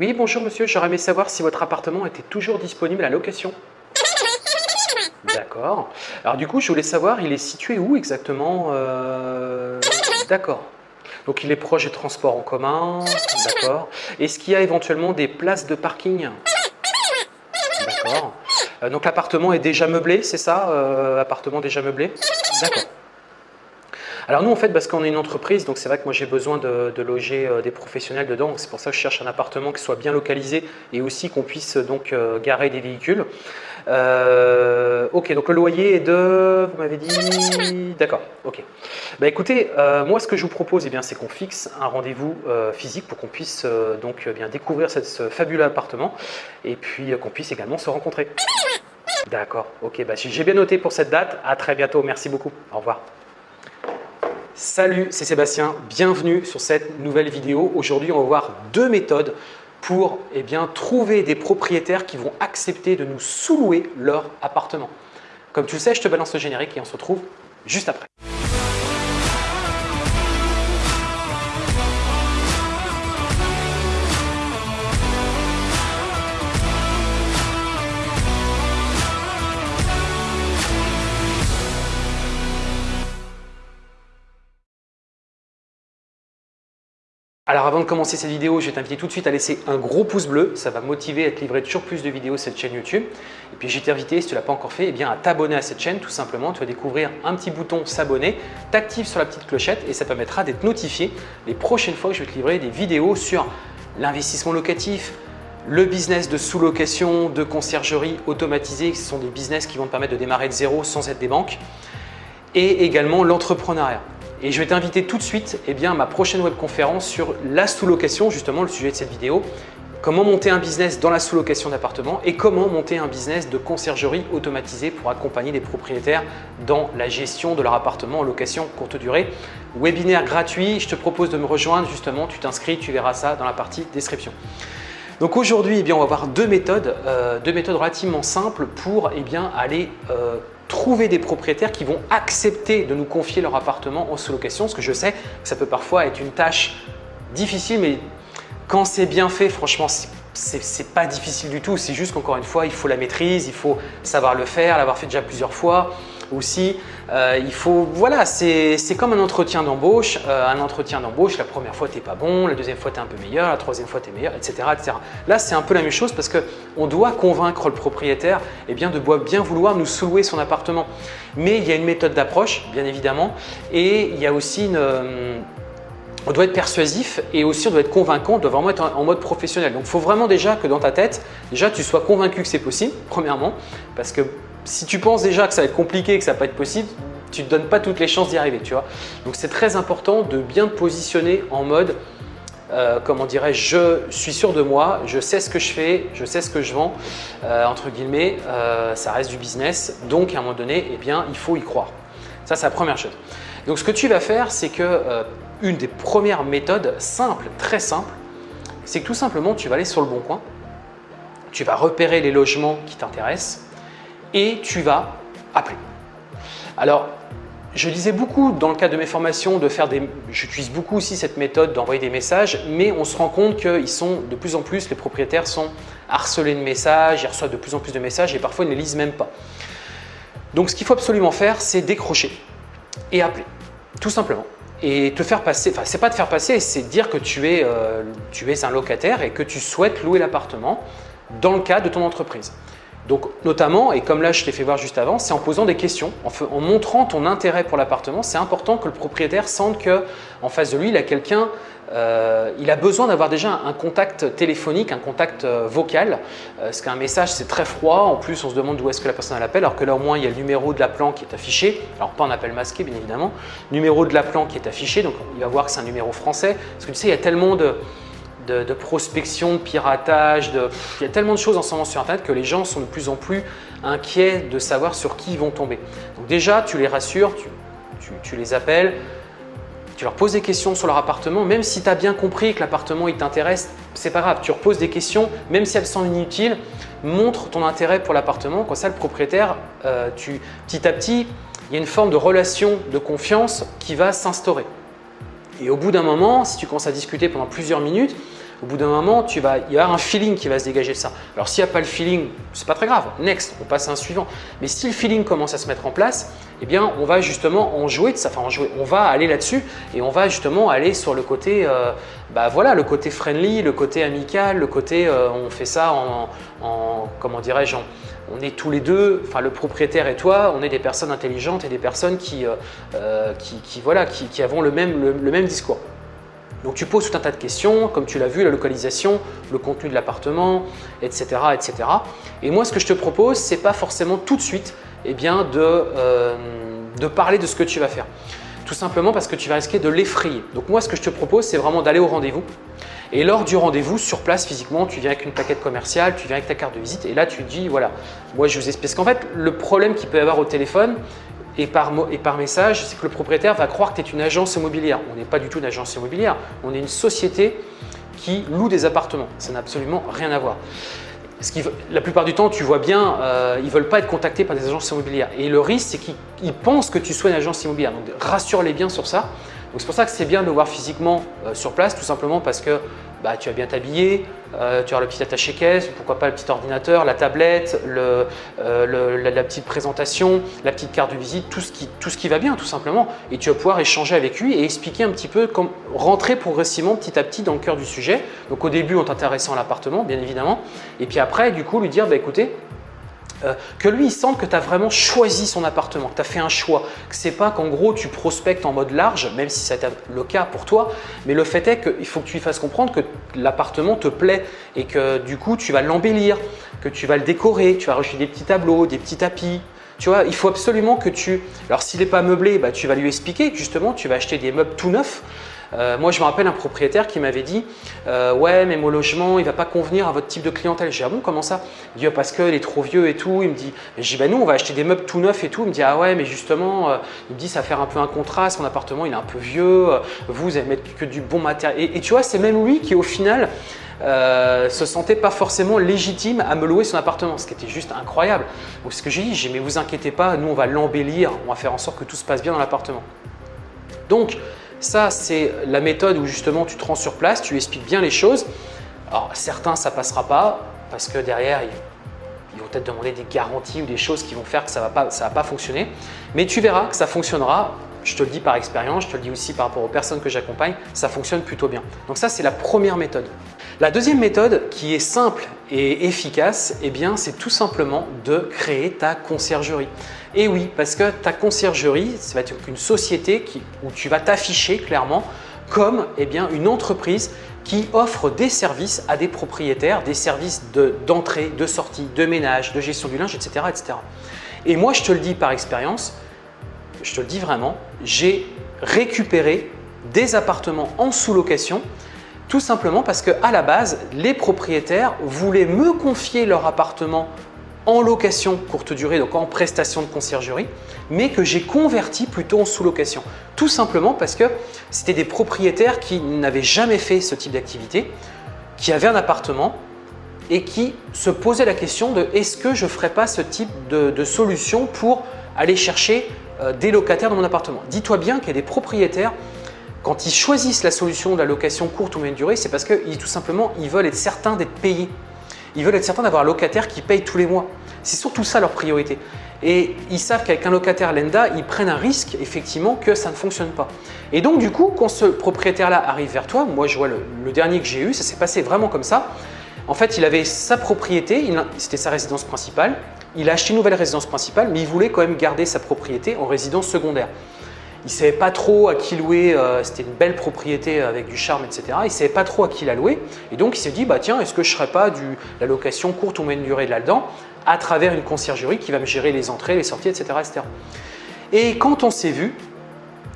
Oui, bonjour monsieur, j'aurais aimé savoir si votre appartement était toujours disponible à location. D'accord. Alors du coup, je voulais savoir, il est situé où exactement euh, D'accord. Donc il est proche des transports en commun, d'accord. Est-ce qu'il y a éventuellement des places de parking? D'accord. Euh, donc l'appartement est déjà meublé, c'est ça euh, Appartement déjà meublé? D'accord. Alors nous en fait parce qu'on est une entreprise donc c'est vrai que moi j'ai besoin de, loger euh, des professionnels dedans c'est pour ça que je cherche un appartement qui soit bien localisé et aussi qu'on puisse donc garer des véhicules. ok donc le loyer est de, vous m'avez dit, d'accord, ok. Bah écoutez, moi ce que je vous propose eh c'est qu'on fixe un rendez-vous physique pour qu'on puisse donc bien découvrir ce fabuleux appartement et puis qu'on puisse également se rencontrer. D'accord, ok, bah, j'ai bien noté pour cette date. À très bientôt, merci beaucoup. Au revoir. Salut, c'est Sébastien. Bienvenue sur cette nouvelle vidéo. Aujourd'hui, on va voir deux méthodes pour eh bien, trouver des propriétaires qui vont accepter de nous sous-louer leur appartement. Comme tu le sais, je te balance le générique et on se retrouve juste après. Alors avant de commencer cette vidéo, je vais t'inviter tout de suite à laisser un gros pouce bleu, ça va motiver à te livrer toujours plus de vidéos sur cette chaîne YouTube. Et puis je vais t'inviter, si tu ne l'as pas encore fait, eh à t'abonner à cette chaîne tout simplement. Tu vas découvrir un petit bouton s'abonner, t'actives sur la petite clochette et ça permettra d'être notifié les prochaines fois que je vais te livrer des vidéos sur l'investissement locatif, le business de sous-location, de conciergerie automatisée, ce sont des business qui vont te permettre de démarrer de zéro sans être des banques, et également l'entrepreneuriat. Et je vais t'inviter tout de suite eh bien, à ma prochaine webconférence sur la sous-location, justement le sujet de cette vidéo. Comment monter un business dans la sous-location d'appartements et comment monter un business de conciergerie automatisé pour accompagner les propriétaires dans la gestion de leur appartement en location courte durée. Webinaire gratuit, je te propose de me rejoindre justement, tu t'inscris, tu verras ça dans la partie description. Donc aujourd'hui, eh on va voir deux méthodes, euh, deux méthodes relativement simples pour eh bien, aller euh, trouver des propriétaires qui vont accepter de nous confier leur appartement en sous-location, parce que je sais ça peut parfois être une tâche difficile, mais quand c'est bien fait, franchement, c'est pas difficile du tout. C'est juste qu'encore une fois, il faut la maîtrise, il faut savoir le faire, l'avoir fait déjà plusieurs fois aussi. Euh, il faut, voilà, c'est comme un entretien d'embauche. Euh, un entretien d'embauche, la première fois, tu n'es pas bon, la deuxième fois, tu es un peu meilleur, la troisième fois, tu es meilleur, etc., etc. Là, c'est un peu la même chose parce qu'on doit convaincre le propriétaire eh bien, de bien vouloir nous sous-louer son appartement. Mais il y a une méthode d'approche, bien évidemment, et il y a aussi une… Euh, on doit être persuasif et aussi on doit être convaincant, on doit vraiment être en mode professionnel. Donc il faut vraiment déjà que dans ta tête, déjà tu sois convaincu que c'est possible, premièrement, parce que si tu penses déjà que ça va être compliqué, que ça va pas être possible, tu ne te donnes pas toutes les chances d'y arriver. Donc c'est très important de bien te positionner en mode euh, comment dirais-je, je suis sûr de moi, je sais ce que je fais, je sais ce que je vends, euh, entre guillemets, euh, ça reste du business, donc à un moment donné, eh bien, il faut y croire. Ça, c'est la première chose. Donc, ce que tu vas faire, c'est que une des premières méthodes simples, très simples, c'est que tout simplement, tu vas aller sur le bon coin, tu vas repérer les logements qui t'intéressent, et tu vas appeler. Alors, je disais beaucoup dans le cadre de mes formations de faire des… J'utilise beaucoup aussi cette méthode d'envoyer des messages, mais on se rend compte qu'ils sont de plus en plus, les propriétaires sont harcelés de messages, ils reçoivent de plus en plus de messages et parfois ils ne lisent même pas. Donc ce qu'il faut absolument faire, c'est décrocher et appeler, tout simplement. Et te faire passer, enfin c'est pas te faire passer, c'est dire que tu es, euh, tu es un locataire et que tu souhaites louer l'appartement dans le cadre de ton entreprise. Donc notamment, et comme là je t'ai fait voir juste avant, c'est en posant des questions, en, montrant ton intérêt pour l'appartement. C'est important que le propriétaire sente qu'en face de lui, il a quelqu'un, euh, il a besoin d'avoir déjà un, contact téléphonique, un contact euh, vocal, euh, parce qu'un message c'est très froid, en plus on se demande d'où est-ce que la personne l'appelle, alors que là au moins il y a le numéro de l'appelant qui est affiché, alors pas un appel masqué bien évidemment, numéro de l'appelant qui est affiché, donc il va voir que c'est un numéro français, parce que tu sais il y a tellement de de, prospection, de piratage, il y a tellement de choses en ce moment sur Internet que les gens sont de plus en plus inquiets de savoir sur qui ils vont tomber. Donc déjà, tu les rassures, tu, les appelles, tu leur poses des questions sur leur appartement, même si tu as bien compris que l'appartement il t'intéresse, c'est pas grave, tu reposes des questions, même si elles sont inutiles, montre ton intérêt pour l'appartement, comme ça le propriétaire, euh, tu, petit à petit, il y a une forme de relation de confiance qui va s'instaurer. Et au bout d'un moment, si tu commences à discuter pendant plusieurs minutes, au bout d'un moment, tu vas, il y avoir un feeling qui va se dégager de ça. Alors s'il n'y a pas le feeling, c'est pas très grave, next, on passe à un suivant. Mais si le feeling commence à se mettre en place, eh bien on va justement en jouer de ça, enfin on va aller là-dessus et on va justement aller sur le côté, euh, bah voilà, le côté friendly, le côté amical, le côté euh, on fait ça en, comment dirais-je, on est tous les deux, enfin le propriétaire et toi, on est des personnes intelligentes et des personnes qui, euh, qui, voilà, qui, avons le même, le même discours. Donc tu poses tout un tas de questions, comme tu l'as vu, la localisation, le contenu de l'appartement, etc., etc. Et moi, ce que je te propose, ce n'est pas forcément tout de suite eh bien, de, euh, de parler de ce que tu vas faire. Tout simplement parce que tu vas risquer de l'effrayer. Donc moi, ce que je te propose, c'est vraiment d'aller au rendez-vous. Et lors du rendez-vous, sur place, physiquement, tu viens avec une plaquette commerciale, tu viens avec ta carte de visite et là, tu dis, voilà, moi, je vous explique. Parce qu'en fait, le problème qu'il peut y avoir au téléphone, et par, et par message, c'est que le propriétaire va croire que tu es une agence immobilière. On n'est pas du tout une agence immobilière, on est une société qui loue des appartements. Ça n'a absolument rien à voir. La plupart du temps, tu vois bien, euh, ils ne veulent pas être contactés par des agences immobilières. Et le risque, c'est qu'ils pensent que tu sois une agence immobilière. Donc, rassure-les bien sur ça. C'est pour ça que c'est bien de voir physiquement euh, sur place, tout simplement parce que bah, tu vas bien t'habiller, euh, tu as le petit attaché-caisse, pourquoi pas le petit ordinateur, la tablette, le, euh, la, petite présentation, la petite carte de visite, tout ce, qui, va bien tout simplement. Et tu vas pouvoir échanger avec lui et expliquer un petit peu, comme, rentrer progressivement petit à petit dans le cœur du sujet. Donc au début en t'intéressant à l'appartement, bien évidemment. Et puis après, du coup, lui dire, bah, écoutez, euh, que lui, il sente que tu as vraiment choisi son appartement, que tu as fait un choix, que c'est pas qu'en gros tu prospectes en mode large, même si été le cas pour toi, mais le fait est qu'il faut que tu lui fasses comprendre que l'appartement te plaît et que du coup tu vas l'embellir, que tu vas le décorer, tu vas rajouter des petits tableaux, des petits tapis, tu vois, il faut absolument que tu… Alors, s'il n'est pas meublé, bah, tu vas lui expliquer que justement, tu vas acheter des meubles tout neufs euh, moi, je me rappelle un propriétaire qui m'avait dit euh, Ouais, mais mon logement, il ne va pas convenir à votre type de clientèle. J'ai dit Ah bon, comment ça? Il dit ah, Parce qu'il est trop vieux et tout. Il me dit J'ai Bah, nous, on va acheter des meubles tout neufs et tout. Il me dit Ah ouais, mais justement, euh, il me dit Ça va faire un peu un contraste. Mon appartement, il est un peu vieux. Vous, vous allez mettre que du bon matériel. Et, tu vois, c'est même lui qui, au final, se sentait pas forcément légitime à me louer son appartement, ce qui était juste incroyable. Donc ce que j'ai dit, j'ai mais vous inquiétez pas, nous on va l'embellir, on va faire en sorte que tout se passe bien dans l'appartement. Donc ça, c'est la méthode où justement tu te rends sur place, tu expliques bien les choses. Alors certains, ça passera pas parce que derrière, ils, vont peut-être demander des garanties ou des choses qui vont faire que ça ne va, pas, va pas fonctionner. Mais tu verras que ça fonctionnera. Je te le dis par expérience, je te le dis aussi par rapport aux personnes que j'accompagne, ça fonctionne plutôt bien. Donc ça, c'est la première méthode. La deuxième méthode qui est simple et efficace, eh bien, c'est tout simplement de créer ta conciergerie. Et oui, parce que ta conciergerie, ça va être une société où tu vas t'afficher clairement comme eh bien, une entreprise qui offre des services à des propriétaires, des services d'entrée, de, sortie, de ménage, de gestion du linge, etc., etc. Et moi, je te le dis par expérience, je te le dis vraiment, j'ai récupéré des appartements en sous-location tout simplement parce qu'à la base, les propriétaires voulaient me confier leur appartement en location courte durée, donc en prestation de conciergerie, mais que j'ai converti plutôt en sous-location. Tout simplement parce que c'était des propriétaires qui n'avaient jamais fait ce type d'activité, qui avaient un appartement et qui se posaient la question de est-ce que je ne ferais pas ce type de, solution pour aller chercher euh, des locataires dans mon appartement? Dis-toi bien qu'il y a des propriétaires quand ils choisissent la solution de la location courte ou moyenne durée, c'est parce que tout simplement, ils veulent être certains d'être payés. Ils veulent être certains d'avoir un locataire qui paye tous les mois. C'est surtout ça leur priorité. Et ils savent qu'avec un locataire lenda, ils prennent un risque effectivement que ça ne fonctionne pas. Et donc du coup, quand ce propriétaire-là arrive vers toi, moi je vois le dernier que j'ai eu, ça s'est passé vraiment comme ça. En fait, il avait sa propriété, c'était sa résidence principale. Il a acheté une nouvelle résidence principale, mais il voulait quand même garder sa propriété en résidence secondaire. Il ne savait pas trop à qui louer, euh, c'était une belle propriété avec du charme, etc. Il ne savait pas trop à qui la louer. Et donc, il s'est dit, bah tiens, est-ce que je ne ferais pas du, la location courte ou moyenne durée de là-dedans à travers une conciergerie qui va me gérer les entrées, les sorties, etc. etc. Et quand on s'est vu,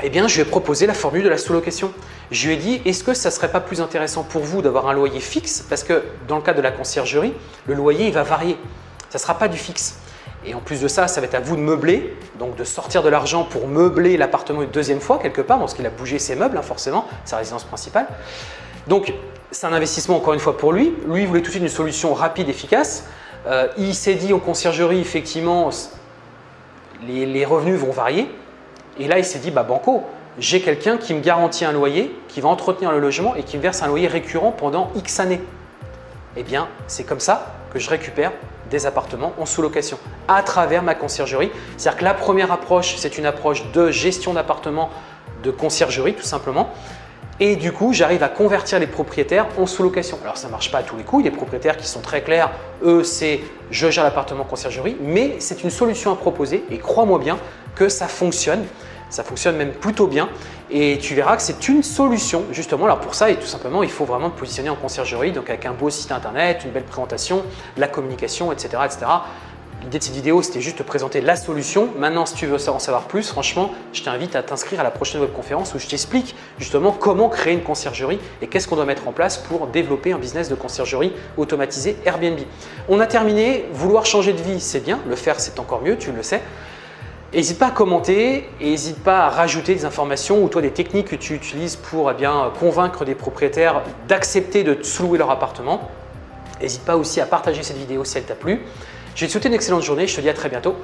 eh bien, je lui ai proposé la formule de la sous-location. Je lui ai dit, est-ce que ça ne serait pas plus intéressant pour vous d'avoir un loyer fixe? Parce que dans le cas de la conciergerie, le loyer il va varier. Ça ne sera pas du fixe. Et en plus de ça, ça va être à vous de meubler, donc de sortir de l'argent pour meubler l'appartement une deuxième fois quelque part, parce qu'il a bougé ses meubles hein, forcément, sa résidence principale. Donc c'est un investissement encore une fois pour lui. Lui, il voulait tout de suite une solution rapide, efficace. Euh, il s'est dit en conciergerie, effectivement, les, revenus vont varier. Et là, il s'est dit, bah banco, j'ai quelqu'un qui me garantit un loyer, qui va entretenir le logement et qui me verse un loyer récurrent pendant X années. Eh bien, c'est comme ça que je récupère des appartements en sous-location à travers ma conciergerie. C'est-à-dire que la première approche, c'est une approche de gestion d'appartements de conciergerie tout simplement. Et du coup, j'arrive à convertir les propriétaires en sous-location. Alors, ça ne marche pas à tous les coups. Il propriétaires qui sont très clairs. Eux, c'est je gère l'appartement conciergerie. Mais c'est une solution à proposer et crois-moi bien que ça fonctionne. Ça fonctionne même plutôt bien et tu verras que c'est une solution justement. Alors pour ça, et tout simplement, il faut vraiment te positionner en conciergerie, donc avec un beau site internet, une belle présentation, la communication, etc. etc. L'idée de cette vidéo, c'était juste de présenter la solution. Maintenant, si tu veux en savoir plus, franchement, je t'invite à t'inscrire à la prochaine webconférence où je t'explique justement comment créer une conciergerie et qu'est-ce qu'on doit mettre en place pour développer un business de conciergerie automatisé Airbnb. On a terminé. Vouloir changer de vie, c'est bien. Le faire, c'est encore mieux, tu le sais. N'hésite pas à commenter et n'hésite pas à rajouter des informations ou toi des techniques que tu utilises pour eh bien, convaincre des propriétaires d'accepter de sous-louer leur appartement. N'hésite pas aussi à partager cette vidéo si elle t'a plu. Je vais te souhaiter une excellente journée, je te dis à très bientôt.